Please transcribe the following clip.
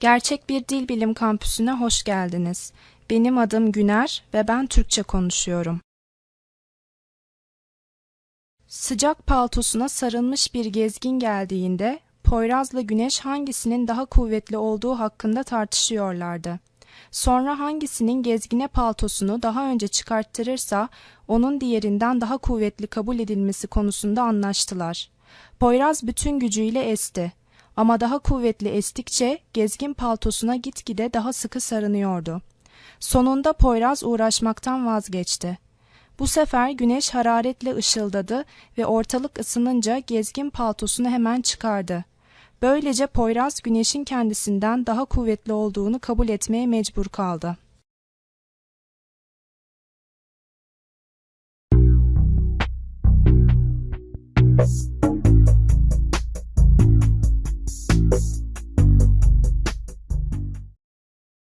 Gerçek bir Dil Bilim Kampüsü'ne hoş geldiniz. Benim adım Güner ve ben Türkçe konuşuyorum. Sıcak paltosuna sarılmış bir gezgin geldiğinde Poyraz'la Güneş hangisinin daha kuvvetli olduğu hakkında tartışıyorlardı. Sonra hangisinin gezgine paltosunu daha önce çıkarttırırsa onun diğerinden daha kuvvetli kabul edilmesi konusunda anlaştılar. Poyraz bütün gücüyle esti ama daha kuvvetli estikçe gezgin paltosuna gitgide daha sıkı sarınıyordu. Sonunda Poyraz uğraşmaktan vazgeçti. Bu sefer güneş hararetle ışıldadı ve ortalık ısınınca gezgin paltosunu hemen çıkardı. Böylece Poyraz güneşin kendisinden daha kuvvetli olduğunu kabul etmeye mecbur kaldı. Thank